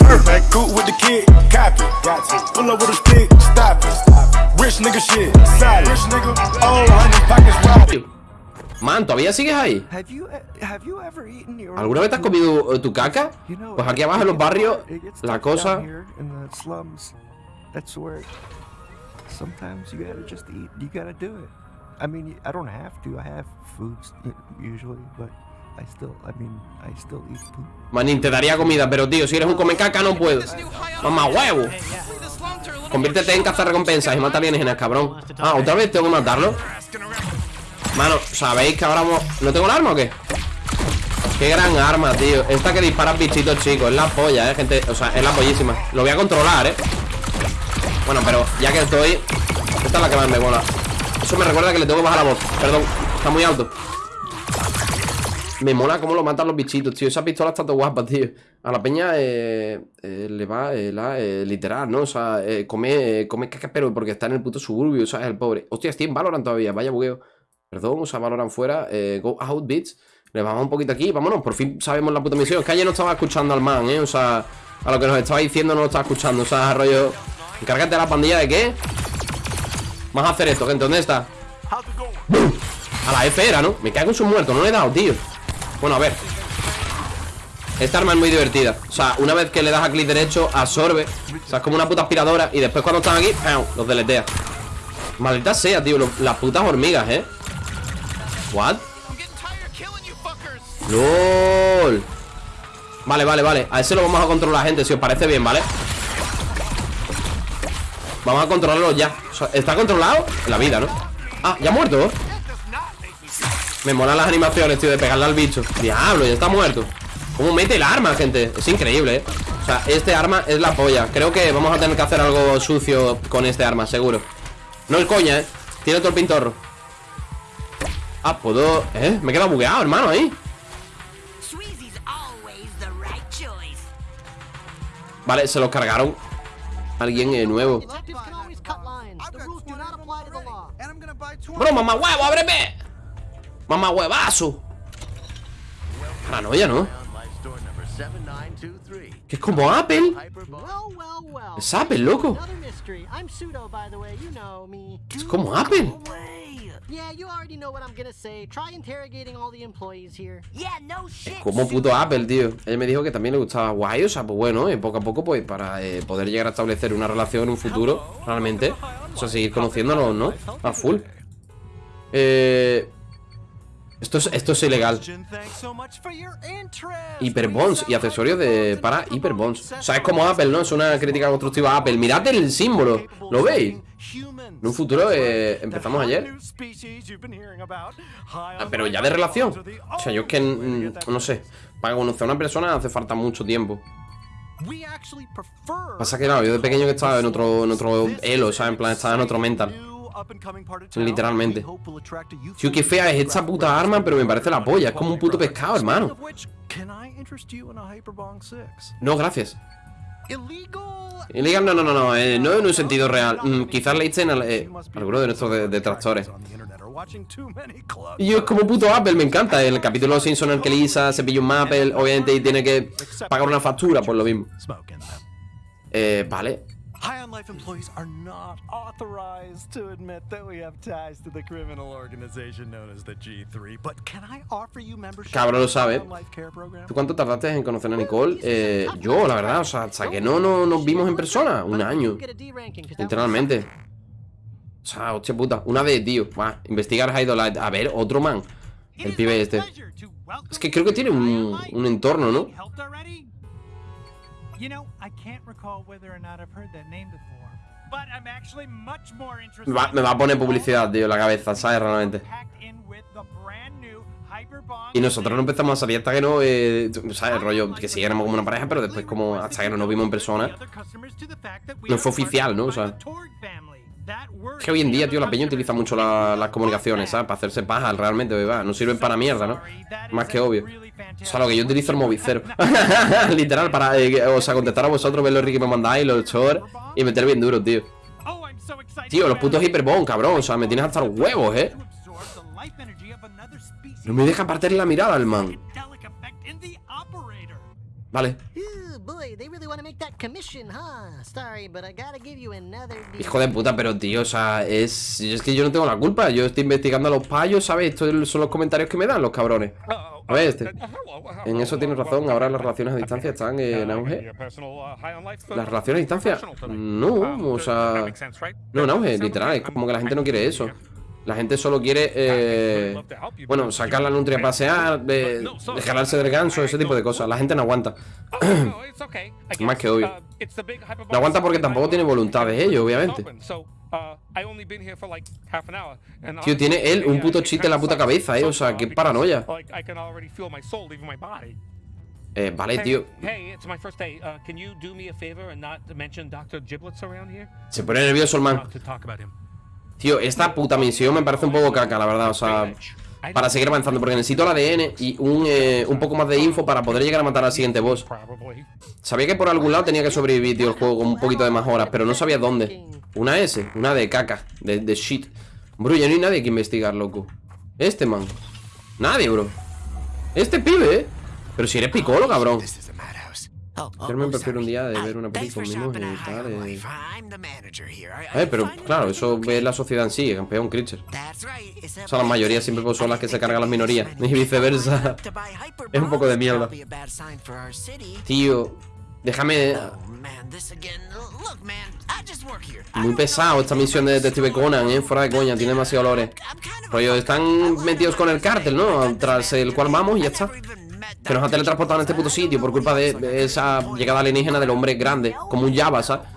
Perfect, cool with the kid, copy. Got to pull up with a stick, stop it. Rich nigga shit, solid. Rich nigga, oh, honey pockets robbed. Man, ¿todavía sigues ahí? Have you have you ever eaten your ¿Alguna vez te has comido eh, tu caca? You know, Pues aquí abajo en los barrios, la cosa... in the slums. That's where sometimes you gotta just eat. You gotta do it. I mean, I don't have to. I have foods usually, but I. Manín, te daría comida, pero tío, si eres un come caca no puedo. Mamá huevo. Conviértete en cazarrecompensas y mata alienígenas, cabrón. Ah, otra vez tengo que matarlo. Mano, ¿sabéis que ahora ¿No tengo el arma o qué? Qué gran arma, tío Esta que dispara bichitos, chicos Es la polla, eh, gente O sea, es la pollísima Lo voy a controlar, eh Bueno, pero ya que estoy Esta es la que más me mola Eso me recuerda que le tengo que bajar la voz Perdón, está muy alto Me mola cómo lo matan los bichitos, tío Esa pistola está todo guapa, tío A la peña eh, eh, le va eh, la, literal, ¿no? O sea, come, come caca, pero porque está en el puto suburbio, o sea, es el pobre Hostia, estoy en Valorant todavía, vaya bugueo Perdón, o sea, Valorant fuera eh, Go out, bitch Le bajamos un poquito aquí, vámonos Por fin sabemos la puta misión Es que ayer no estaba escuchando al man, ¿eh? O sea, a lo que nos estaba diciendo no lo estaba escuchando O sea, rollo Encárgate de la pandilla de qué Vamos a hacer esto, gente, ¿dónde está? A la F era, ¿no? Me cago en sus muertos, no le he dado, tío Bueno, a ver Esta arma es muy divertida O sea, una vez que le das a clic derecho, absorbe O sea, es como una puta aspiradora Y después cuando están aquí, los deletea Maldita sea, tío, las putas hormigas, ¿eh? ¿What? ¡LOL! Vale, vale, vale A ese lo vamos a controlar, gente, si os parece bien, ¿vale? Vamos a controlarlo ya ¿Está controlado? La vida, ¿no? Ah, ¿ya ha muerto? Me molan las animaciones, tío, de pegarle al bicho Diablo, ya está muerto ¿Cómo mete el arma, gente? Es increíble, ¿eh? O sea, este arma es la polla Creo que vamos a tener que hacer algo sucio con este arma, seguro No es coña, ¿eh? Tiene todo el pintorro Ah, puedo... ¿Eh? Me he quedado bugueado, hermano, ahí. Vale, se los cargaron Alguien eh, nuevo Detectives can always cut lines. The rules do not apply to the law. And I'm gonna buy two. Bro, mamá huevo, ábreme Mamá huevazo Paranoia, ¿no? Que es como Apple. Es Apple, loco Another mystery. I'm pseudo, by the way. You know me. Es como Apple Yeah, you already know what I'm gonna say. Try interrogating all the employees here. Yeah, no shit. Como puto Apple, tío Él me dijo que también le gustaba guay O sea, pues bueno, eh, poco a poco, pues para eh, poder llegar a establecer una relación en un futuro Realmente O sea, seguir conociéndonos, ¿no? A full Eh... Esto es, esto es ilegal. Hyperbonds y accesorios de para Hyperbonds. O sea, es como Apple, ¿no? Es una crítica constructiva a Apple. Mirad el símbolo, ¿lo veis? En un futuro, eh, empezamos ayer. Ah, Pero ya de relación. O sea, yo es que, mm, no sé. Para conocer a una persona hace falta mucho tiempo. Pasa que, claro, yo de pequeño que estaba en otro, en otro elo, ¿sabes? En plan, estaba en otro mental Literalmente. Tío, qué fea es esta puta arma, pero me parece la polla Es como un puto pescado, hermano. No, gracias. Illegal, no, no, no, no, eh, no en un sentido real. Mm, Quizás le echen al, eh, alguno de nuestros de- detractores. Y yo es como puto Apple, me encanta El capítulo de los Simpsons en el que Lisa se pilla un Apple Obviamente y tiene que pagar una factura Pues lo mismo. Eh, vale High on Life employees are not authorized to admit that we have ties to the criminal organization known as the G3. But can I offer you membership Cabrón lo sabe. ¿Tú cuánto tardaste en conocer a Nicole? Eh, yo, la verdad, o sea, hasta que no, no nos vimos en persona Un año Literalmente O sea, hostia puta Una vez, tío Va, investigar Hydolite A ver, otro man El pibe este Es que creo que tiene un, un entorno, ¿no? You know, I can't recall whether or not I've heard that name before, but I'm actually much more interested. Me va, me va a poner publicidad, tío, en la cabeza, ¿sabes? Realmente Y nosotros no empezamos a salir hasta que no, eh, ¿sabes? El rollo que sí éramos como una pareja, pero después como hasta que no nos vimos en persona No fue oficial, ¿no? O sea Es que hoy en día, tío, la peña utiliza mucho la- las comunicaciones, ¿sabes? Para hacerse paja, realmente. No sirven para mierda, ¿no? Más que obvio O sea, lo que yo utilizo el movicero Literal, para, eh, o sea, contestar a vosotros, ver los que me mandáis, los shorts Y meter bien duro, tío Tío, los putos hiperbond, cabrón O sea, me tienes hasta los huevos, ¿eh? No me deja partir la mirada el man Vale. Boy, they really want to make that commission, huh? Sorry, but I gotta give you another deal. Hijo de puta, pero tío, o sea, es, es que yo no tengo la culpa. Yo estoy investigando a los payos, ¿sabes? Estos son los comentarios que me dan los cabrones. A ver, este. En eso tienes razón. Ahora las relaciones a distancia están en auge. ¿Las relaciones a distancia? No, o sea. No, en auge, literal. Es como que la gente no quiere eso. La gente solo quiere, eh, bueno, sacar la nutria a pasear, de, de jalarse del ganso, ese tipo de cosas. La gente no aguanta. Más que obvio. No aguanta porque tampoco tiene voluntad de ello, obviamente. Tío, tiene él un puto chiste en la puta cabeza, eh. O sea, qué paranoia. Eh, vale, tío. Uh? Se pone nervioso el man. Tío, esta puta misión me parece un poco caca, la verdad. O sea, para seguir avanzando. Porque necesito el ADN y un, eh, un poco más de info para poder llegar a matar al siguiente boss. Sabía que por algún lado tenía que sobrevivir, tío, el juego con un poquito de más horas. Pero no sabía dónde. Una S, una de caca, de, de shit. Bro, ya no hay nadie que investigar, loco. Este man. Nadie, bro. Este pibe, ¿eh? Pero si eres picolo, cabrón. Yo me prefiero un día de ver una película y tal. eh. Eh, pero claro, eso es la sociedad en sí, campeón, Creature. O sea, la mayoría siempre son las que se cargan las minorías. Y viceversa. Es un poco de mierda. Tío, déjame. Muy pesado esta misión de Detective Conan, eh. Fuera de coña, tiene demasiado olores. Rollo, están metidos con el cártel, ¿no? Tras el cual vamos y ya está. Que nos ha teletransportado en este puto sitio por culpa de, esa llegada alienígena del hombre grande, como un Java, ¿sabes?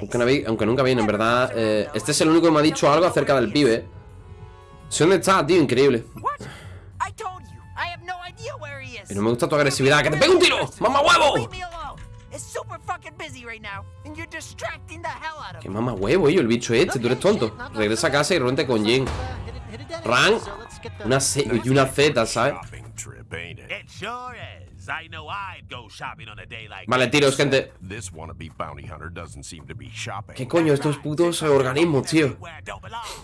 Aunque, no vi- aunque nunca viene, en verdad. eh, este es el único que me ha dicho algo acerca del pibe. Sé dónde está, tío, increíble. No me gusta tu agresividad. ¡Que te pegue un tiro! ¡Mamá huevo! ¡Qué mamá huevo, yo, el bicho este! Tú eres tonto. Regresa a casa y rompe con Jin. Ran, una y una Z, ¿sabes? It sure is. I know I'd go shopping on a day like Vale, tiros, gente. This wannabe bounty hunter doesn't seem to be shopping. ¿Qué coño estos putos organismos, tío?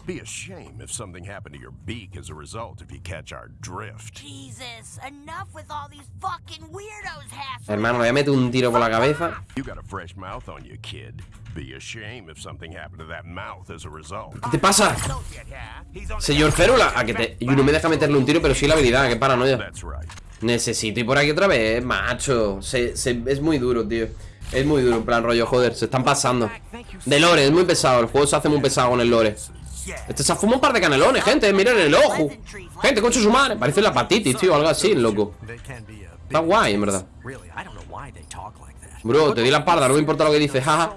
Be a shame if something happened to your beak as a result if you catch our drift. Jesus, enough with all these fucking weirdos hassling. Hermano, voy a meter un tiro por la cabeza. You got a fresh mouth on you, kid. Be a shame if something happened to that mouth as a result. ¿Qué te pasa? Señor Férula, a que te... Y no me deja meterle un tiro, pero sí la habilidad, qué paranoia. That's right. Necesito ir por aquí otra vez, macho. Se- es muy duro, tío. Es muy duro, en plan rollo, joder, se están pasando. De lore, es muy pesado. El juego se hace muy pesado con el lore. Este se ha fumado un par de canelones, gente. Miren el ojo. Gente, concha su madre. Parece la hepatitis, tío, algo así, loco. Está guay, en verdad. Bro, te di la parda, no me importa lo que dices, jaja.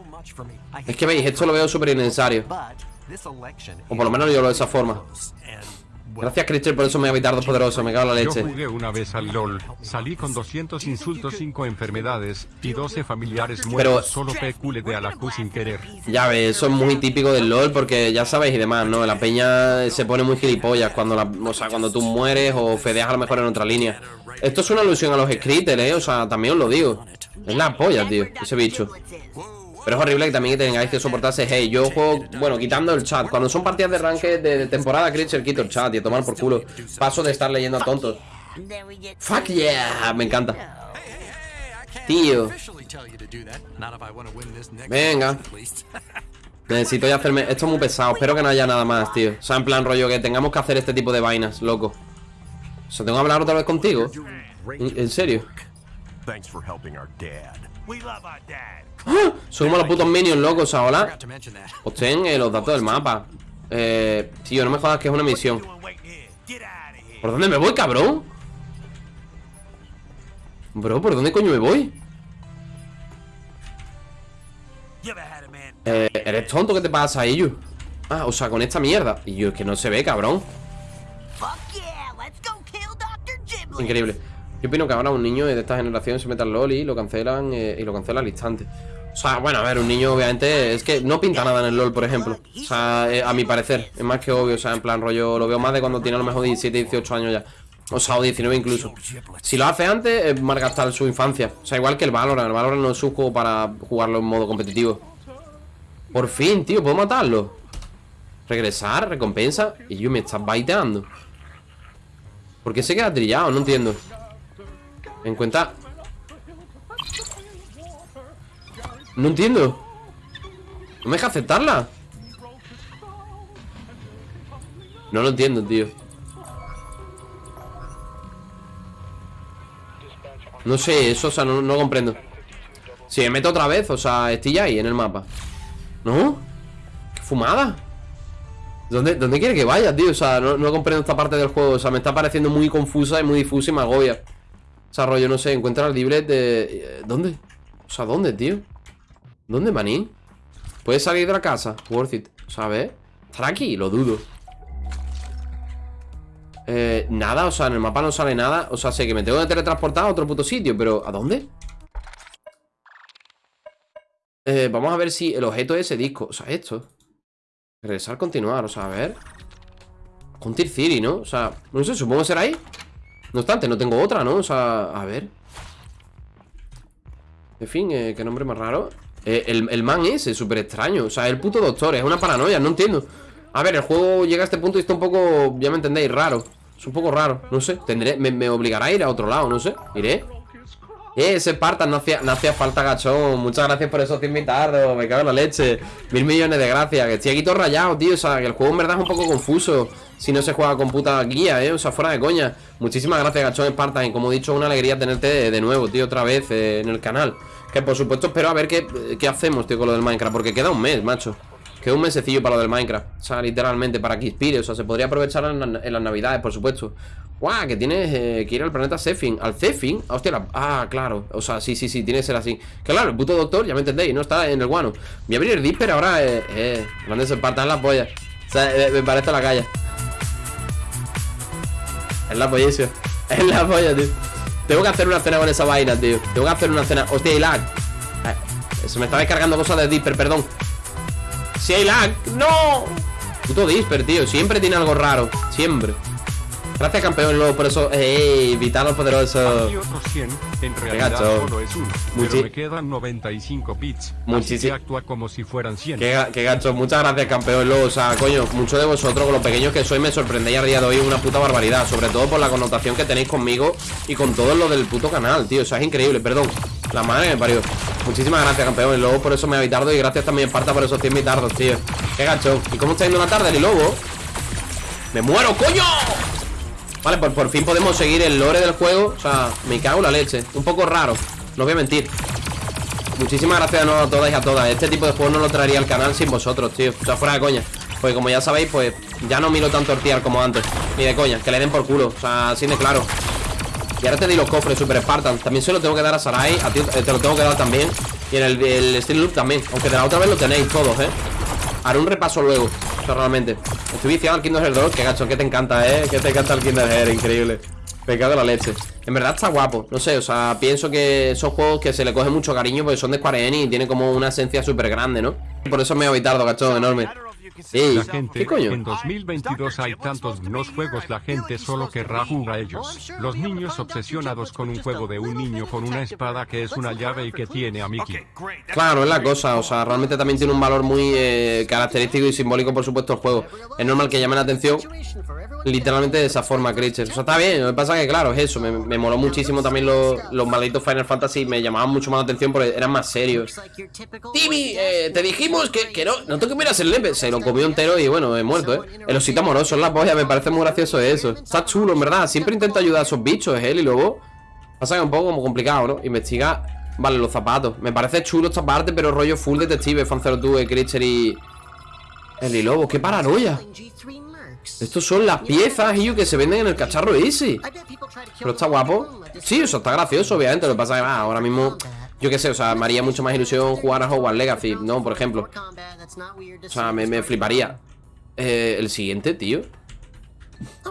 Es que veis, esto lo veo súper innecesario. O por lo menos yo lo veo de esa forma. Gracias, Christian, por eso me voy tardo poderoso. Me cago en la Yo leche. jugué una vez al LOL, salí con 200 insultos, 5 enfermedades y 12 familiares Pero- muertos, solo pecule de a la Q sin querer. Ya ves, eso es muy típico del LOL porque ya sabéis y demás, ¿no? La peña se pone muy gilipollas cuando la, o sea, cuando tú mueres o fedeas a lo mejor en otra línea. Esto es una alusión a los scripters, ¿eh? O sea, también os lo digo. Es la polla, tío, ese bicho. Pero es horrible que también tengáis que soportarse Hey, yo juego, bueno, quitando el chat. Cuando son partidas de ranked de, temporada Creature quito el chat y tomar por culo. Paso de estar leyendo a tontos. Fuck yeah, me encanta. Tío. Venga. Necesito ya hacerme... Esto es muy pesado, espero que no haya nada más, tío. O sea, en plan rollo que tengamos que hacer este tipo de vainas, loco. O sea, tengo que hablar otra vez contigo. ¿En, en serio? Thanks for helping our dad. We love our dad. ¡Ah! Como los putos minions, locos, o sea, hola Obtén eh, los datos del mapa Eh, tío, no me jodas que es una misión ¿Por dónde me voy, cabrón? Bro, ¿por dónde coño me voy? Eh, ¿eres tonto? ¿Qué te pasa, Iyu? Ah, o sea, con esta mierda Y yo, es que no se ve, cabrón Increíble Yo opino que ahora un niño de esta generación se mete al LOL y lo cancelan eh, Y lo cancela al instante. O sea, bueno, a ver, un niño obviamente Es que no pinta nada en el LOL, por ejemplo. O sea, eh, a mi parecer Es más que obvio, o sea, en plan rollo Lo veo más de cuando tiene a lo mejor 17, 18 años ya. O sea, o 19 incluso. Si lo hace antes, es malgastar su infancia. O sea, igual que el Valorant. El Valorant no es un juego para jugarlo en modo competitivo. Por fin, tío, ¿puedo matarlo? Regresar, recompensa Y yo me estás baiteando. ¿Por qué se queda trillado? No entiendo Encuentra... No entiendo ¿No me deja aceptarla? No lo entiendo, tío No sé, eso, o sea, no, no comprendo Si me meto otra vez, o sea, estoy ya ahí en el mapa ¿No? ¿Qué fumada? ¿Dónde, ¿Dónde quiere que vaya, tío? O sea, no, no comprendo esta parte del juego O sea, me está pareciendo muy confusa y muy difusa y me agobia O sea, rollo, no sé, encuentra el libret de... eh, ¿Dónde? O sea, ¿dónde, tío? ¿Dónde, maní? ¿Puedes salir de la casa? Worth it ¿Sabes? ¿Estará aquí? Lo dudo eh, nada, o sea, en el mapa no sale nada O sea, sé que me tengo que teletransportar a otro puto sitio Pero, ¿a dónde? Eh, vamos a ver si el objeto es ese disco O sea, esto Regresar, continuar, o sea, a ver Contir City, ¿no? O sea, no sé, supongo que será ahí No obstante, no tengo otra, ¿no? O sea, a ver. En fin, eh, qué nombre más raro. Eh, el, el man ese, súper extraño. O sea, el puto doctor, es una paranoia, no entiendo. A ver, el juego llega a este punto y está un poco Ya me entendéis, raro. Es un poco raro, no sé, tendré, me, me obligará a ir a otro lado, no sé. Iré eh, ese Spartan, no hacía, no hacía falta, gachón. Muchas gracias por esos 100 invitados Me cago en la leche. Mil millones de gracias. Que estoy aquí todo rayado, tío. O sea, que el juego en verdad es un poco confuso Si no se juega con puta guía, eh. O sea, fuera de coña. Muchísimas gracias, gachón Spartan Y como he dicho, una alegría tenerte de, nuevo, tío Otra vez eh, en el canal. Que por supuesto espero a ver qué, qué hacemos, tío, con lo del Minecraft. Porque queda un mes, macho. Queda un mesecillo para lo del Minecraft. O sea, literalmente, para que inspire. O sea, se podría aprovechar en las navidades, por supuesto ¡Guau! que tienes eh, que ir al planeta Zephin ¿Al Zephin? Hostia, la- ah, claro. O sea, sí, sí, sí, tiene que ser así. Que claro, el puto doctor, ya me entendéis No está en el guano. Voy a abrir el Disper ahora Eh, eh Grande Spartan la polla O sea, eh, me parece la calle. Es la pollísima Es la polla, tío. Tengo que hacer una cena con esa vaina, tío. Tengo que hacer una cena. Hostia, hay lag. Eh, Se me está descargando cosas de Disper, perdón. Si hay lag. ¡No! Puto Disper, tío. Siempre tiene algo raro. Siempre Gracias, campeón, luego por eso. ¡Ey! Vitalo poderoso. Hay otros 100, en Qué realidad gacho. solo es uno, Muchi- pero me quedan 95 bits. Muchísi- Así que actúa como si fueran 100. Qué, ga- qué gacho, muchas gracias campeón luego, O sea, coño, muchos de vosotros con lo pequeños que sois me sorprendéis a día de hoy una puta barbaridad Sobre todo por la connotación que tenéis conmigo Y con todo lo del puto canal, tío O sea, es increíble, perdón La madre me parió Muchísimas gracias campeón luego por eso me habéis tardo Y gracias también Esparta por esos 100 mitardos, tío Qué gacho ¿Y cómo está yendo la tarde, el lobo? ¡Me muero, coño! Vale, pues por fin podemos seguir el lore del juego. O sea, me cago en la leche. Un poco raro, no voy a mentir. Muchísimas gracias a todas y a todas. Este tipo de juego no lo traería al canal sin vosotros, tío. O sea, fuera de coña. Porque como ya sabéis, pues ya no miro tanto el tier como antes. Ni de coña, que le den por culo. O sea, así de claro. Y ahora te di los cofres, Super Spartan. También se lo tengo que dar a Sarai. A ti eh, te lo tengo que dar también. Y en el, el Steel Loop también. Aunque de la otra vez lo tenéis todos, eh Haré un repaso luego O sea, realmente Estoy viciado al Kingdom Hearts 2 Que gacho, que te encanta, eh Que te encanta el Kingdom Hearts, increíble. Me cago en la leche. En verdad está guapo No sé, o sea, pienso que esos juegos que se le coge mucho cariño Porque son de Square Enix Y tienen como una esencia súper grande, ¿no? Por eso me he tardo, gacho, enorme Sí, La gente, ¿qué coño? en 2022 hay tantos buenos juegos, la gente solo querrá jugar a ellos. Los niños obsesionados con un juego de un niño con una espada que es una llave y que tiene a Mickey. Claro, es la cosa, o sea, realmente también tiene un valor muy eh, característico y simbólico, por supuesto, el juego. Es normal que llame la atención literalmente de esa forma, Creature. O sea, está bien, lo que pasa es que, claro, es eso. Me, me moló muchísimo también los, los malditos Final Fantasy, me llamaban mucho más la atención porque eran más serios. Timmy, eh, te dijimos que, que no, no te comieras el nepe. Se lo comió entero y bueno, he muerto, ¿eh? El osito amoroso es la polla, me parece muy gracioso eso. Está chulo, en verdad. Siempre intento ayudar a esos bichos, él y luego. Pasa que es un poco como complicado, ¿no? Investiga. Vale, los zapatos. Me parece chulo esta parte, pero rollo full detective, Fancero tú, Creature y. El y lobo, qué paranoia. Estos son las piezas, y que se venden en el cacharro ese. Pero está guapo. Sí, eso está gracioso, obviamente. Lo que pasa es que ah, ahora mismo. Yo qué sé, o sea, me haría mucho más ilusión jugar a Hogwarts Legacy, ¿no? Por ejemplo. O sea, me, me fliparía. Eh, el siguiente, tío.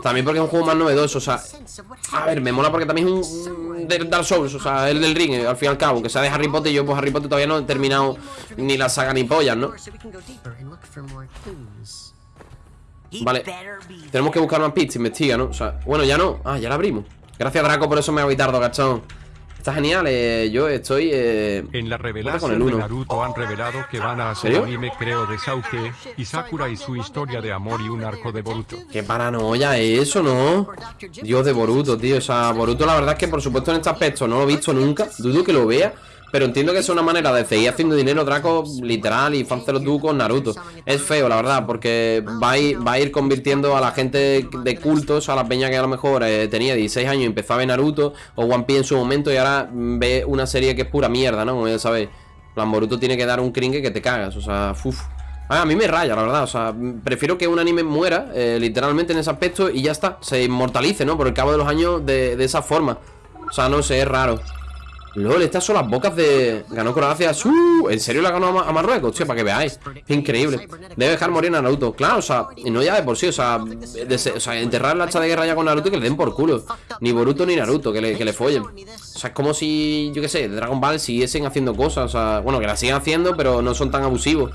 También porque es un juego más novedoso, o sea. A ver, me mola porque también es un. Dark Souls, o sea, el del ring, al fin y al cabo. Aunque sea de Harry Potter, yo pues Harry Potter todavía no he terminado ni la saga ni pollas, ¿no? Vale, tenemos que buscar más pits, investiga, ¿no? O sea, bueno, ya no. Ah, ya la abrimos. Gracias, Draco, por eso me ha tardo, gachón. Está genial, eh, yo estoy... Eh, En la con revelación el de. Naruto han revelado que van a hacer ¿Serio? anime creo de Sauke y Sakura y su historia de amor y un arco de Boruto. Qué paranoia es eso, ¿no? Dios de Boruto, tío O sea, Boruto la verdad es que por supuesto en este aspecto no lo he visto nunca Dudo que lo vea Pero entiendo que es una manera de seguir haciendo dinero Draco literal y Fancelo tú con Naruto. Es feo, la verdad, porque va a ir, va a ir convirtiendo a la gente de cultos A la peña que a lo mejor eh, tenía 16 años y empezó a ver Naruto O One Piece en su momento y ahora ve una serie que es pura mierda, ¿no? Como ya sabéis. En plan, Boruto tiene que dar un cringe que te cagas, o sea, uff Ah, a mí me raya, la verdad, o sea, prefiero que un anime muera, eh, literalmente en ese aspecto Y ya está, se inmortalice, ¿no? Por el cabo de los años de, de esa forma. O sea, no sé, es raro LOL, estas son las bocas de... Ganó Croacia ¡Uh! ¿En serio la ganó a, Ma- a Marruecos? Hostia, para que veáis. Increíble. Debe dejar morir a Naruto. Claro, o sea, no ya de por sí O sea, enterrar la hacha de guerra ya con Naruto y que le den por culo. Ni Boruto ni Naruto, que le, que le follen. O sea, es como si, yo qué sé, Dragon Ball siguiesen haciendo cosas O sea, bueno, que las siguen haciendo Pero no son tan abusivos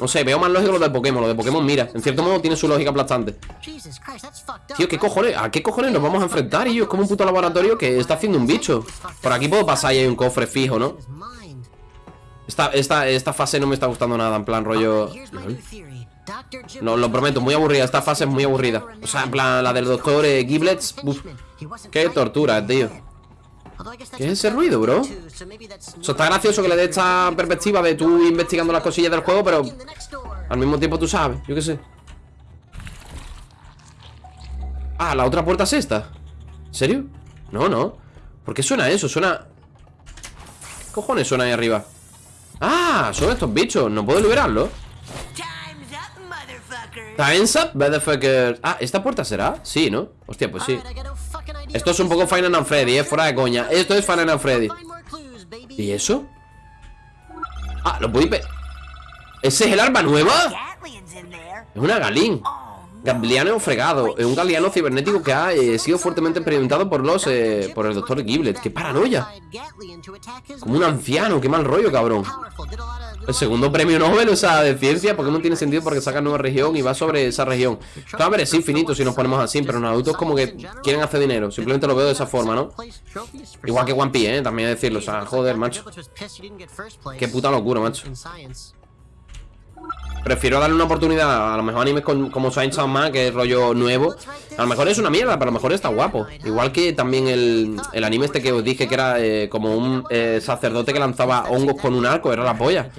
no sé, veo más lógico lo de Pokémon Lo de Pokémon, mira, en cierto modo tiene su lógica aplastante Tío, ¿qué cojones? ¿A qué cojones nos vamos a enfrentar? Y yo, es como un puto laboratorio que está haciendo un bicho Por aquí puedo pasar y hay un cofre fijo, ¿no? Esta, esta, esta fase no me está gustando nada En plan, rollo... No, lo prometo, muy aburrida Esta fase es muy aburrida O sea, en plan, la del doctor eh, Giblets uf, Qué tortura, tío ¿Qué es ese ruido, bro? O sea, está gracioso que le dé esta perspectiva de tú investigando las cosillas del juego, pero al mismo tiempo tú sabes, yo qué sé. Ah, la otra puerta es esta. ¿En serio? No, no. ¿Por qué suena eso? Suena... ¿Qué cojones suena ahí arriba? Ah, son estos bichos. No puedo liberarlos. Time's up, motherfucker. Ah, ¿esta puerta será? Sí, ¿no? Hostia, pues sí. Esto es un poco Final and Freddy, eh, fuera de coña Esto es Final and Freddy ¿Y eso? Ah, lo puedo pe- ¿Ese es el arma nueva? Es una Galín Gabliano fregado. Es un galeano cibernético que ha eh, sido fuertemente experimentado por los eh, por el doctor Giblet. ¡Qué paranoia! Como un anciano, qué mal rollo, cabrón. El segundo premio Nobel, o sea, de ciencia Pokémon tiene sentido porque saca nueva región y va sobre esa región. Claro, a ver, es infinito si nos ponemos así Pero Naruto es como que quieren hacer dinero. Simplemente lo veo de esa forma, ¿no? Igual que One Piece, ¿eh? También decirlo, o sea, joder, macho. Qué puta locura, macho Prefiero darle una oportunidad a lo mejor animes con- como Saint Man, que es rollo nuevo. A lo mejor es una mierda, pero a lo mejor está guapo. Igual que también el, el anime este que os dije que era eh, como un eh, sacerdote que lanzaba hongos con un arco, era la polla.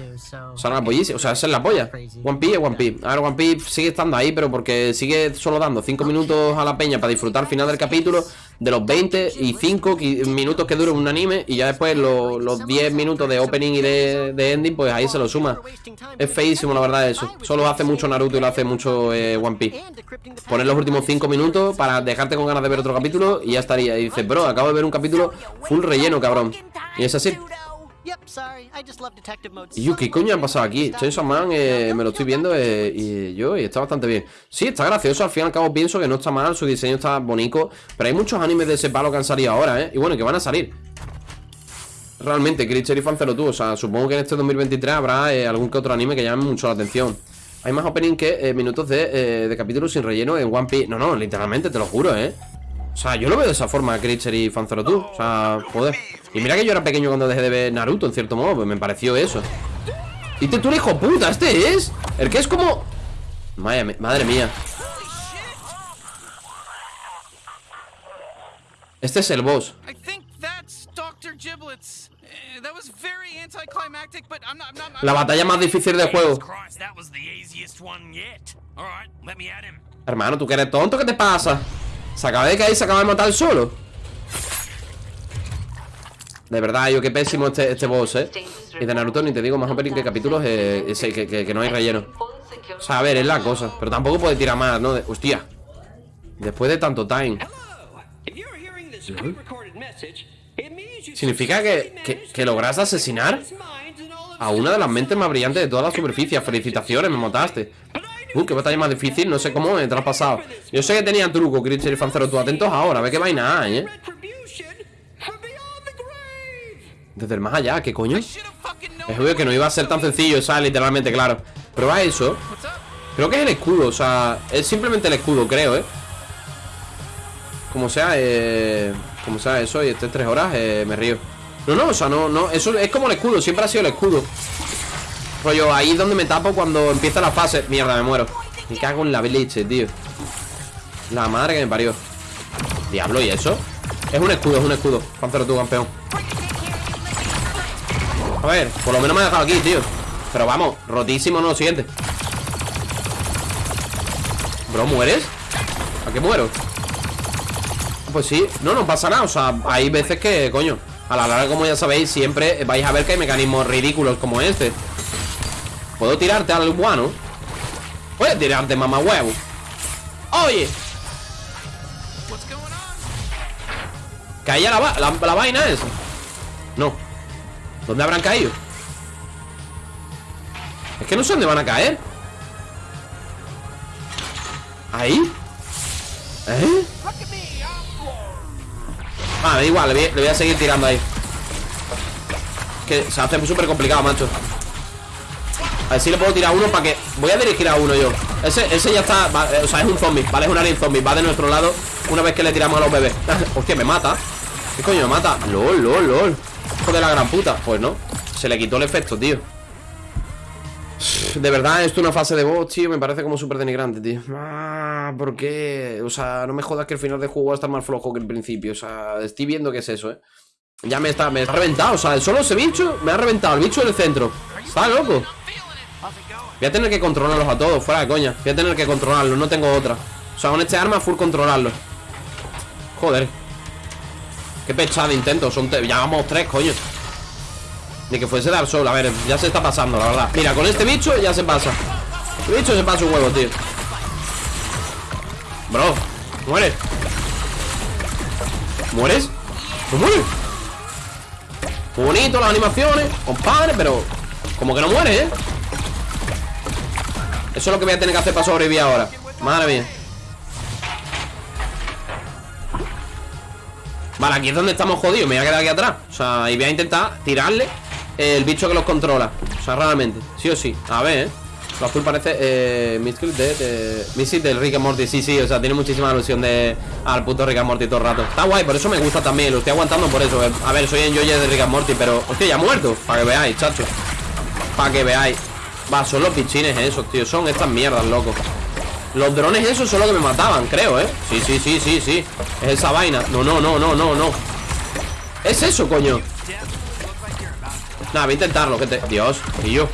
O sea, era la pollísima. O sea, esa es la polla. One Piece es One Piece. A ver, One Piece sigue estando ahí, pero porque sigue solo dando 5 minutos a la peña para disfrutar al final del capítulo de los 20 y 5 minutos que dura un anime y ya después lo- los 10 minutos de opening y de, de ending, pues ahí se lo suma. Es feísimo, la verdad, eso. Solo hace mucho Naruto y lo hace mucho eh, One Piece. Poner los últimos 5 minutos para dejarte con ganas de ver otro capítulo y ya estaría. Y dices, bro, acabo de ver un capítulo full relleno, cabrón. Y es así. ¿qué coño ha pasado aquí? Chainsaw Man, eh, me lo estoy viendo eh, y yo, y está bastante bien. Sí, está gracioso, al fin y al cabo pienso que no está mal, su diseño está bonito. Pero hay muchos animes de ese palo que han salido ahora, ¿eh? Y bueno, que van a salir. Realmente, Creature y Fancero tú, o sea, supongo que en este 2023 habrá eh, algún que otro anime que llame mucho la atención. Hay más opening que eh, minutos de, eh, de capítulos sin relleno en One Piece. No, no, literalmente, te lo juro, ¿eh? O sea, yo lo veo de esa forma, Creature y Fancero tú. O sea, joder. Y mira que yo era pequeño cuando dejé de ver Naruto, en cierto modo, pues me pareció eso. Y te tú eres hijo puta, este es. El que es como. Madre, madre mía. Este es el boss. La batalla más difícil del juego. Christ, that was the easiest one yet. All right, let me at him. Hermano, ¿tú que eres tonto? ¿Qué te pasa? Se acaba de caer y se acaba de matar solo. De verdad, yo qué pésimo este, este boss, ¿eh? Y de Naruto ni te digo más opening que capítulos eh, ese, que, que- que no hay relleno. O sea, a ver, es la cosa. Pero tampoco puede tirar más, ¿no? De- hostia. Después de tanto time. ¿Significa que, que, que logras asesinar a una de las mentes más brillantes de toda la superficie? Felicitaciones, me mataste. Uh, qué batalla más difícil, no sé cómo me te lo has pasado. Yo sé que tenía truco, Creature y Fancero, tú atentos ahora, a ver qué vaina hay, ¿eh? Desde el más allá, ¿qué coño? Es obvio que no iba a ser tan sencillo, o sea, literalmente, claro. Prueba eso. Creo que es el escudo, o sea, es simplemente el escudo, creo, ¿eh? Como sea, eh... Como sea eso y esté tres horas, eh, me río. No, no, o sea, no, no. Eso es como el escudo, siempre ha sido el escudo. Rollo, ahí es donde me tapo cuando empieza la fase. Mierda, me muero. Me cago en la leche, tío. La madre que me parió. Diablo, ¿y eso? Es un escudo, es un escudo. Páncero tú, campeón. A ver, por lo menos me ha dejado aquí, tío. Pero vamos, rotísimo, no, siguiente. Bro, ¿mueres? ¿A qué muero? Pues sí, no, no pasa nada O sea, hay veces que, coño A la larga, como ya sabéis, siempre vais a ver que hay mecanismos ridículos como este ¿Puedo tirarte al guano? Puedes tirarte, mamá huevo Oye ¿Caía la, la, la vaina esa? No ¿Dónde habrán caído? Es que no sé dónde van a caer ¿Ahí? ¿Eh? Ah, da igual, le voy, a seguir tirando ahí. Que se hace súper complicado, macho. A ver si le puedo tirar uno para que... Voy a dirigir a uno yo. Ese, ese ya está... eh, o sea, es un zombie, ¿vale? Es un alien zombie Va de nuestro lado una vez que le tiramos a los bebés. Hostia, me mata. ¿Qué coño me mata? LOL, lol, lol. Hijo de la gran puta. Pues no Se le quitó el efecto, tío de verdad, esto es una fase de boss, tío, me parece como súper denigrante, tío. Ah, ¿por qué? O sea, no me jodas que el final del juego va a estar más flojo que el principio. O sea, estoy viendo que es eso, ¿eh? Ya me está, me está reventado, o sea, solo ese bicho me ha reventado, el bicho del centro. Está loco. Voy a tener que controlarlos a todos, fuera de coña. Voy a tener que controlarlos, no tengo otra. O sea, con este arma full controlarlos. Joder. Qué pechada intento, son ya vamos tres, coño. Ni que fuese Dark Souls, a ver, ya se está pasando, la verdad. Mira, con este bicho ya se pasa. Este bicho se pasa un huevo, tío. Bro, muere ¿Mueres? ¿No mueres? Bonito las animaciones, compadre, pero Como que no muere, ¿eh? Eso es lo que voy a tener que hacer para sobrevivir ahora. Madre mía. Vale, aquí es donde estamos jodidos. Me voy a quedar aquí atrás. O sea, y voy a intentar tirarle el bicho que los controla O sea, raramente, sí o sí. A ver, ¿eh? Lo azul parece eh, Mystical de, Mystic del Rick and Morty Sí, sí, o sea, tiene muchísima alusión de Al puto Rick and Morty todo el rato. Está guay, por eso me gusta también Lo estoy aguantando por eso. A ver, soy enjoyer de Rick and Morty Pero, hostia, ya muerto. Para que veáis, chacho. Para que veáis. Va, son los pichines esos, tío Son estas mierdas, loco. Los drones esos son los que me mataban, creo, ¿eh? Sí, sí, sí, sí, sí. Es esa vaina. No, no, no, no, no, no. Es eso, coño Nada, voy a intentarlo, gente. Dios, tío.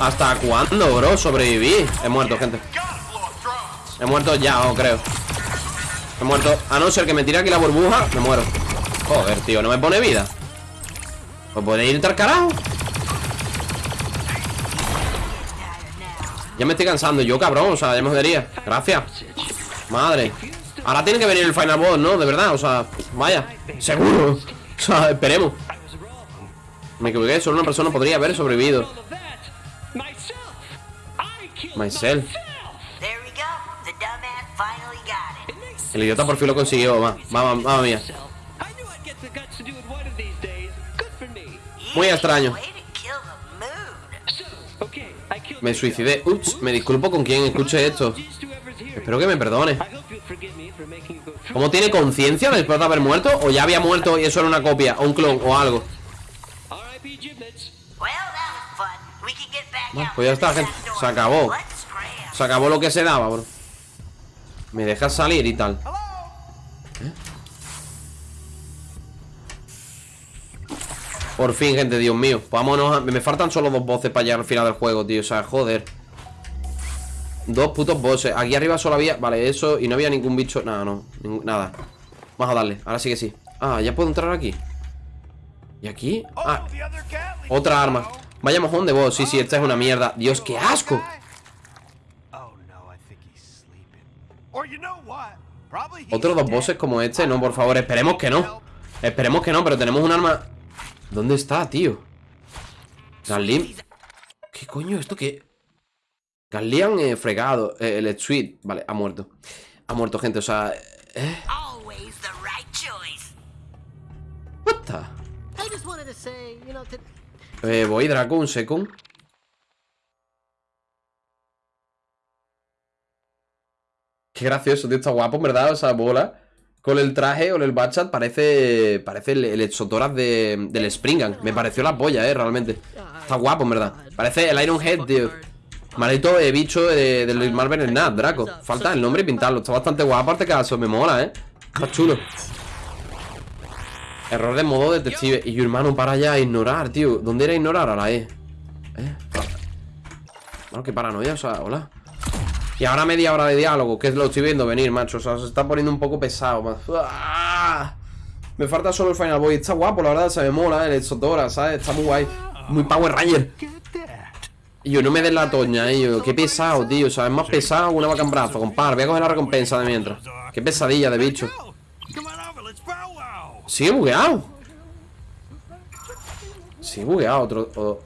¿Hasta cuándo, bro? Sobreviví. He muerto, gente. He muerto ya, oh, creo. He muerto. A no ser que me tire aquí la burbuja Me muero. Joder, tío, no me pone vida ¿Pues puede ir al carajo? Ya me estoy cansando Yo, cabrón, o sea, ya me jodería. Gracias. Madre. Ahora tiene que venir el final boss, ¿no? De verdad, o sea Vaya. Seguro. O sea, esperemos me equivoqué, solo una persona podría haber sobrevivido. Myself. El idiota por fin lo consiguió, va. Mamá, mamá mía. Muy extraño. Me suicidé. Ups, me disculpo con quien escuche esto. Espero que me perdone. ¿Cómo tiene conciencia después de haber muerto? ¿O ya había muerto y eso era una copia? O un clon o algo. Pues ya está, gente. Se acabó. Se acabó lo que se daba, bro. Me dejas salir y tal. ¿Eh? Por fin, gente, Dios mío. Pues vámonos a... Me faltan solo dos voces para llegar al final del juego, tío. O sea, joder. Dos putos bosses. Aquí arriba solo había... Vale, eso. Y no había ningún bicho. Nada, no. Nada. Vamos a darle. Ahora sí que sí. Ah, ya puedo entrar aquí. ¿Y aquí? Ah. Otra arma. Vaya mojón de boss. Sí, sí, esta es una mierda. Dios, qué asco. Otros dos bosses como este, no, por favor, esperemos que no Esperemos que no, pero tenemos un arma ¿Dónde está, tío? Garlim ¿Qué coño? ¿Esto qué? Garlian eh, fregado eh, El Sweet, vale, ha muerto Ha muerto, gente, o sea ¿eh? What the? Eh, voy, Draco, un second. Qué gracioso, tío, está guapo, verdad, o sea, bola. Con el traje o el bachat parece Parece el, el Exotoras de, del Springan Me pareció la polla, eh, realmente. Está guapo, verdad. Parece el Iron Head, tío. Maldito eh, bicho de, del Marvel Snap, Draco. Falta el nombre y pintarlo. Está bastante guapo Aparte que eso me mola, eh. Está chulo Error de modo detective Y yo, hermano, para ya ignorar, tío ¿Dónde era ignorar? A la E ¿Eh? Bueno, qué paranoia, o sea, hola y ahora media hora de diálogo, que es lo estoy viendo venir, macho. O sea, se está poniendo un poco pesado, man. ¡Ah! Me falta solo el Final Boy. Está guapo, la verdad, se me mola, eh, el Sotora, ¿sabes? Está muy guay. Muy Power Ranger. Y yo no me den la toña, eh, yo. Qué pesado, tío. O sea, es más pesado una vaca en brazo, compadre. Voy a coger la recompensa de mientras. Qué pesadilla de bicho. Sigue bugueado. Sigue bugueado otro. o- uh,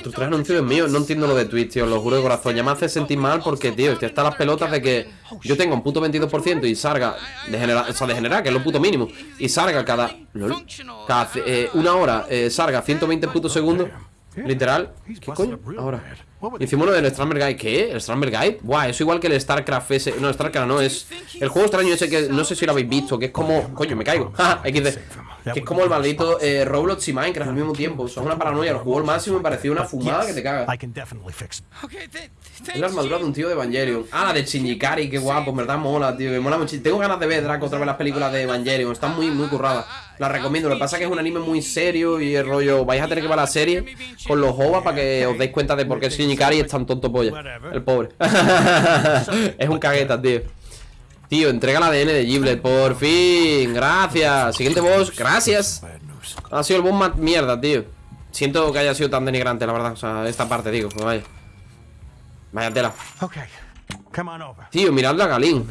Otros tres anuncios míos, no entiendo lo de Twitch, tío, lo juro de corazón. Ya me hace sentir mal porque, tío, estoy hasta las pelotas de que yo tenga un puto 22% y salga de generar, o sea, de generar, que es lo puto mínimo, y salga cada, lol, cada eh, una hora, eh, salga 120 putos segundos, literal. ¿Qué coño? Ahora. Hicimos uno del Strandberg Guide. ¿Qué? ¿El Strandberg Guide? Buah, eso igual que el StarCraft ese. No, StarCraft no, es el juego extraño ese que no sé si lo habéis visto, que es como. Coño, me caigo. Ja, XD. Que es como el maldito eh, Roblox y Minecraft al mismo tiempo. Son una paranoia. El juego al máximo me pareció una fumada que te caga. Es la armadura de un tío de Evangelion. Ah, la de Shinjikari, qué guapo, en verdad mola, tío. Me mola mucho. Tengo ganas de ver Draco otra vez las películas de Evangelion. Están muy, muy curradas. Las recomiendo. Lo que pasa es que es un anime muy serio y el rollo. Vais a tener que ver la serie con los OVA para que os deis cuenta de por qué Shinjikari es tan tonto polla. El pobre. es un cagueta, tío. Tío, entrega el ADN de Giblet, por fin. Gracias. Siguiente boss, gracias. Ha sido el boss más mierda, tío. Siento que haya sido tan denigrante, la verdad. O sea, esta parte, digo. Pues vaya. Vaya tela. Tío, mirad la Galín.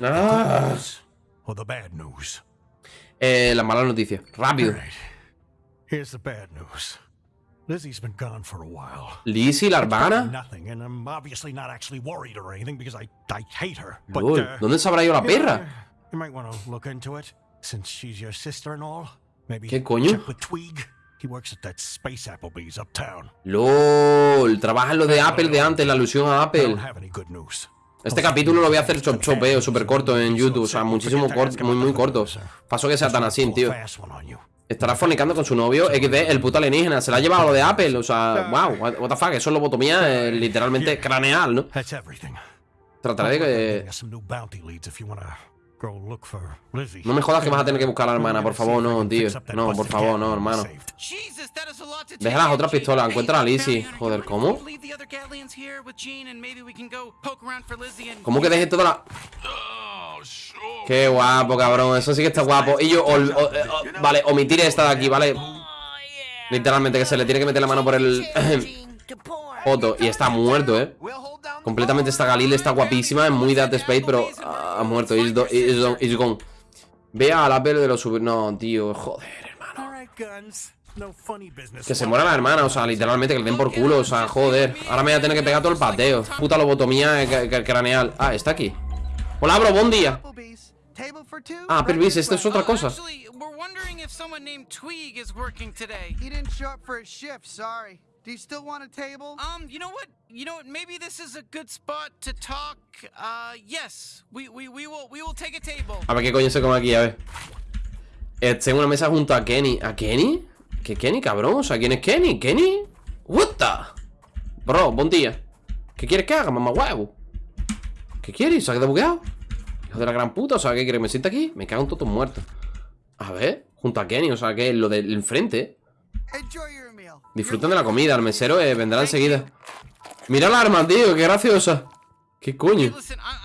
Ah. Eh, la mala noticia. Rápido. Here's the bad news. Lizzie's been gone for a while. Lizzie, la hermana. Nothing, and I'm obviously not actually worried or anything because I I hate her. But uh, ¿Dónde se habrá ido la perra? You might want to look into it, since she's your sister and all. Maybe ¿Qué coño? check with Tweeg. He works at that space Applebee's uptown. LOL. Trabaja en lo de Apple de antes, la alusión a I Apple. don't have any good news. Este capítulo lo voy a hacer chop chopeo, súper corto en YouTube. O sea, muchísimo corto, muy, muy corto. Paso que sea tan así, tío. Estará fornicando con su novio XD, el puto alienígena. Se la ha llevado lo de Apple. O sea, wow, what the fuck. Eso es lobotomía eh, literalmente craneal, ¿no? Trataré de que. No me jodas que vas a tener que buscar a la hermana, por favor, no, tío. No, por favor, no, hermano. Deja las otras pistolas, encuentra a Lizzie. Joder, ¿cómo? ¿Cómo que deje toda la.? Qué guapo, cabrón. Eso sí que está guapo. Y yo, ol- o- eh, o- vale, omitir esta de aquí, ¿vale? Literalmente, que se le tiene que meter la mano por el. Foto. Y está muerto, ¿eh? Completamente está Galil, está guapísima. Es muy Dead Space, pero ha muerto. Is, do- is gone. Ve a la pelo de los super. No, tío, joder. All right, guns. No funny business. Que se muera la hermana, o sea, literalmente que le den por culo, o sea, joder. Ahora me voy a tener que pegar todo el pateo. Puta lobotomía craneal. Ah, está aquí. Hola, bro, buen día. Ah, Pervis, esto es otra cosa. Actually, Do you still want a table? Um, you know what? You know what? Maybe this is a good spot to talk. Uh, yes. We we, we will we will take a table. A ver qué coño se come aquí, a ver. Eh, tengo una mesa junto a Kenny. ¿A Kenny? ¿Qué Kenny, cabrón? O sea, ¿quién es Kenny? ¿Kenny? What the? Bro, buen día. ¿Qué quieres que haga, mamá huevo? ¿Qué quieres? ¿Se ha quedado bugueado? Hijo de la gran puta, o sea, ¿qué quieres? ¿Me sienta aquí? Me cago en todos muertos. A ver, junto a Kenny, o sea, que lo del enfrente. Enjoy your. Disfruten de la comida, el mesero eh, vendrá enseguida. Mira la arma, tío, qué graciosa. ¿Qué coño?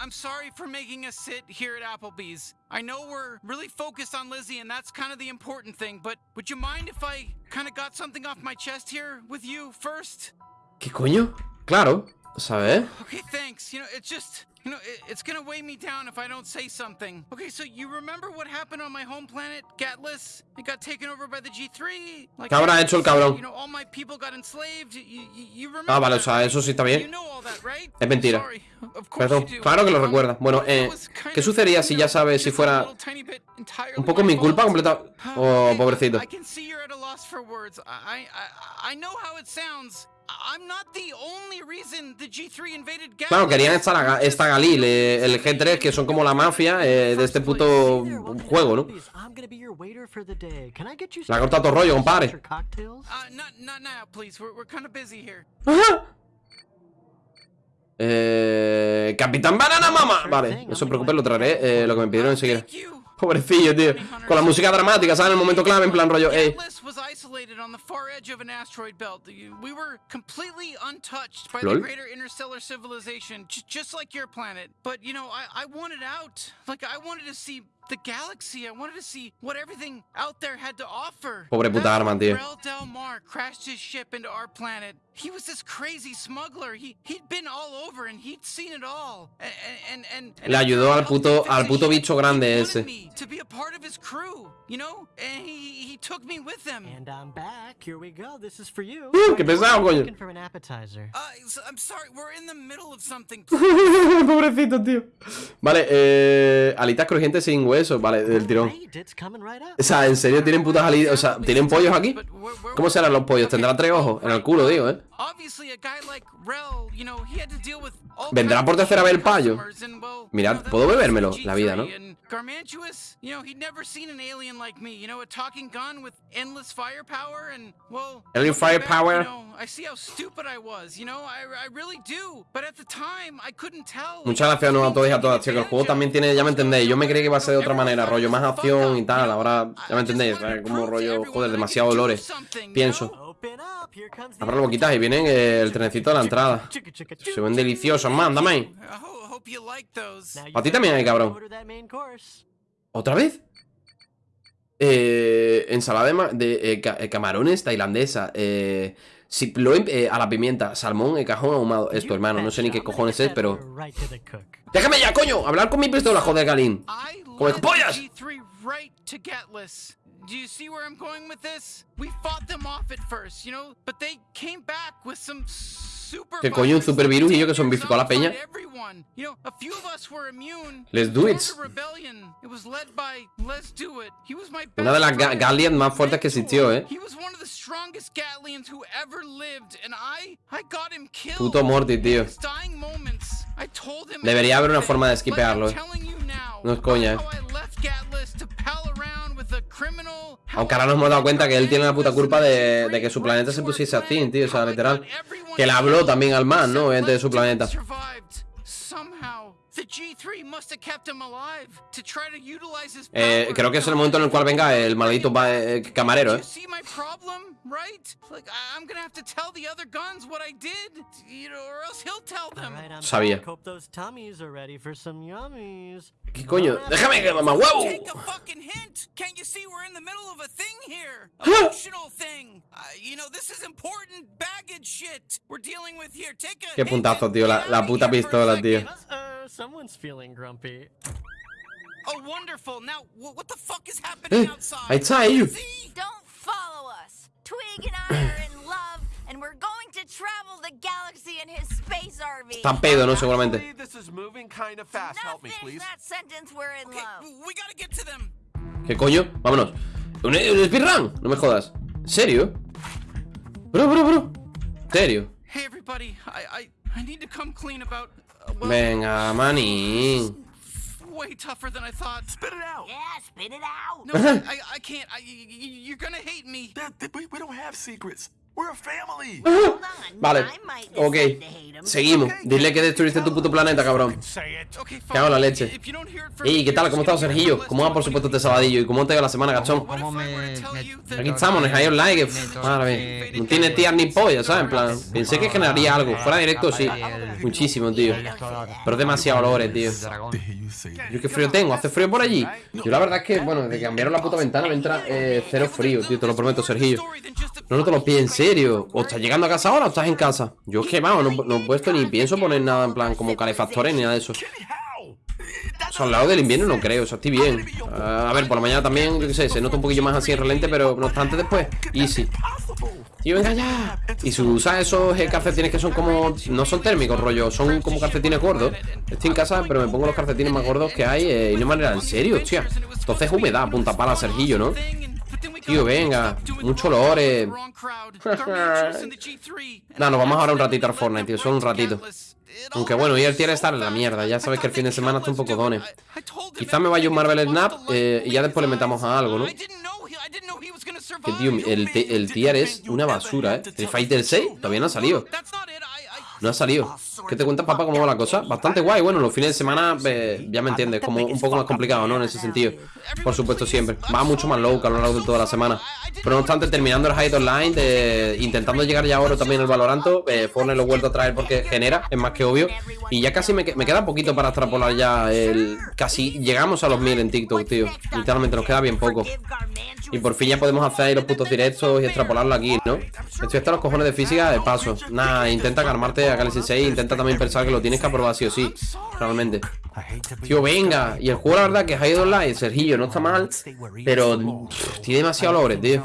I'm sorry for making us sit here at Applebee's. I know we're really focused on Lizzie, and that's kind of the important thing. But would you mind if I kind of got something off my chest here with you first? ¿Qué coño? Claro, ¿sabes? Okay, thanks. You know, it's just, you know, it, it's gonna weigh me down if I don't say something. Okay, so you remember what happened on my home planet, Gatlas? It got taken over by the G3. Like, ¿Qué habrá hecho el cabrón? You know, all my people got enslaved. You, you, you remember Ah, vale, o sea, eso sí está You bien. know all that, right? Es mentira. Sorry. Of course Perdón, you do. claro que lo recuerda. Bueno, eh, ¿qué sucedería si ya sabes si fuera un poco mi culpa completa? Oh, pobrecito. I can see you're at a loss for words. I, I, I know how it sounds. I'm not the only reason the G3 invaded Galaxy. Claro, querían esta, la- esta Galil, eh, el G3, que son como la mafia eh, de este puto juego, ¿no? Le ha cortado todo rollo, compadre. Uh. Eh, Capitán Banana Mama. Vale, no se preocupen, lo traeré. eh, lo que me pidieron enseguida. Pobrecillo, tío. Con la música dramática, ¿sabes? En el momento clave, en plan rollo, ey. Lol. The greater interstellar civilization, j- just like your planet. But you know, I, I wanted out. Like I wanted to see the galaxy. I wanted to see what everything out there had to offer. Pobre puta That's arma, tío. Rel Del Mar crashed his ship into our planet. He was this crazy smuggler. He he'd been all over and he'd seen it all. And and and, and Le ayudó al puto, al puto bicho grande ese. to be a part of his crew, you know? And he he took me with him. And I'm back. Here we go. This is for you. Uh, qué pesado, coño. Looking for an appetizer. Uh, s- I'm sorry, we're in the middle of something. Pobrecito, tío. Vale, eh. Alitas crujientes sin hueso. Vale, del tirón. O sea, ¿en serio tienen putas alitas? O sea, ¿tienen pollos aquí? ¿Cómo serán los pollos? ¿Tendrán tres ojos? En el culo, digo, ¿eh? ¿Vendrá por tercera vez el payo? Mirad, puedo bebérmelo, G3 la vida, ¿no? and Garmantuous, you know, he'd never seen an alien like me, you know, a talking gun with endless firepower and, well... Alien looking back, firepower? You know, I see how stupid I was, you know, I, I really do. But at the time, I couldn't tell. Muchas gracias ¿no? a todos y a todas, tío. Que el juego también tiene, ya me entendéis. Yo me creí que iba a ser de otra manera, rollo más acción y tal. Ahora, ya me entendéis. ¿sabes? Como rollo, joder, demasiado dolores. Pienso. Abro la boquita y vienen eh, el trenecito de la entrada. Se ven deliciosos, man, dame ahí. A ti también hay, cabrón. ¿Otra vez? Eh, ensalada de, de, eh, eh, camarones tailandesa. Eh, siploin eh, a la pimienta. Salmón en cajón ahumado. Esto, hermano, no sé ni qué cojones es, pero. ¡Déjame ya, coño! Hablar con mi pistola, joder, Galín. ¡Come pollas! G3 right to Getless. Do you see where I'm going with this? We fought them off at first, you know, but they came back with some ¿Qué coño? Un virus supervirus y yo que zombificó a la peña. Let's do it. Una de las ga- Gallians más fuertes que existió, eh. Puto Morty, tío. Debería haber una forma de like eh. No es coña, eh. Aunque ahora nos hemos dado cuenta que él tiene la puta culpa de, de que su planeta se pusiese así, tío. O sea, literal. Que le habló también al man, ¿no? Obviamente de su planeta. Survived somehow. The G3 must have kept him alive to try to utilize his Eh, creo que es el momento en el cual venga el maldito ba- eh, camarero, eh. Sabía. ¿Qué coño? Déjame que mamá huevo. Take a fucking hint. Can't you see we're in the middle of a thing here? Emotional thing. Uh, you know, this is important baggage shit we're dealing with here. Take a Qué puntazo, tío. La, la puta pistola, tío. Uh, someone's feeling grumpy. Oh, wonderful. Now, wh- what the fuck is happening Eh, outside? ahí está ellos. Don't follow us. Twig and I are in love, and we're going to travel the galaxy in his space RV. Está pedo, ¿no? Seguramente. This is moving kind of fast. Help me, please. That sentence, we're in love. We gotta get to them. ¿Qué coño? Vámonos. ¿Un, un speedrun? No me jodas. ¿En serio? Bro, bro, bro. ¿En serio? Hey, everybody. I I, I need to come clean about. Uh, well, Venga, manín. way tougher than I thought. Spit it out. Yeah, spit it out. No, I, I can't. I, y- y- you're gonna hate me. we, we don't have secrets. We're a family. Vale, ok. Seguimos. Dile que destruiste tu puto planeta, cabrón. Que hago la leche. Ey, ¿qué tal? ¿Cómo estás, Sergillo? ¿Cómo va, por supuesto, este sabadillo? ¿Y cómo te va la semana, gachón? Aquí estamos, en Higher Like. Madre mía. No tiene tías ni pollas, ¿sabes? En plan, pensé que generaría algo. Fuera directo, sí. Muchísimo, tío. Pero es demasiado olores, tío. Yo qué frío tengo. ¿Hace frío por allí? Yo la verdad es que, bueno, desde que cambiaron la puta ventana me entra eh, cero frío, tío. Te lo prometo, Sergillo. No, no te lo pides, en serio. ¿O estás llegando a casa ahora o estás en casa? Yo es que, vamos, no, he puesto ni pienso poner nada en plan como calefactores ni nada de eso. O al lado del invierno no creo, o estoy bien. Ah, a ver, por la mañana también, yo qué sé, se nota un poquillo más así en relente, pero no obstante después, easy. Tío, venga ya. Y si usas esos eh, calcetines que son como. No son térmicos, rollo, son como calcetines gordos. Estoy en casa, pero me pongo los calcetines más gordos que hay eh, y no manera, en serio, hostia. Entonces humedad, punta pala, Sergillo, ¿no? Tío, venga. Mucho lore. no, nos vamos ahora un ratito al Fortnite, tío. Solo un ratito. Aunque bueno, y el tier estar en la mierda. Ya sabes que el fin de semana está un poco done. Quizás me vaya un Marvel Snap eh, y ya después le metamos a algo, ¿no? Que tío, el, el tier es una basura, ¿eh? El Fighter 6 todavía no ha salido. No ha salido. ¿Qué te cuentas, papá, cómo va la cosa? Bastante guay. Bueno, los fines de semana, eh, ya me entiendes, como un poco más complicado, ¿no? En ese sentido. Por supuesto, siempre. Va mucho más low que a lo largo de toda la semana. Pero no obstante, terminando el Hide Online, de, intentando llegar ya a oro también el Valoranto, eh, Fortnite lo he vuelto a traer porque genera, es más que obvio. Y ya casi me, me queda poquito para extrapolar ya el... Casi llegamos a los mil en TikTok, tío. Literalmente nos queda bien poco. Y por fin ya podemos hacer ahí los putos directos y extrapolarlo aquí, ¿no? Estoy hasta los cojones de física de paso. Nada, intenta calmarte a Galaxy 6, intenta también pensar que lo tienes que aprobar sí o sí. Realmente. Tío, venga. Y el juego, la verdad, que Hide Online, Sergillo, no está mal. Pero tiene demasiado lore, tío.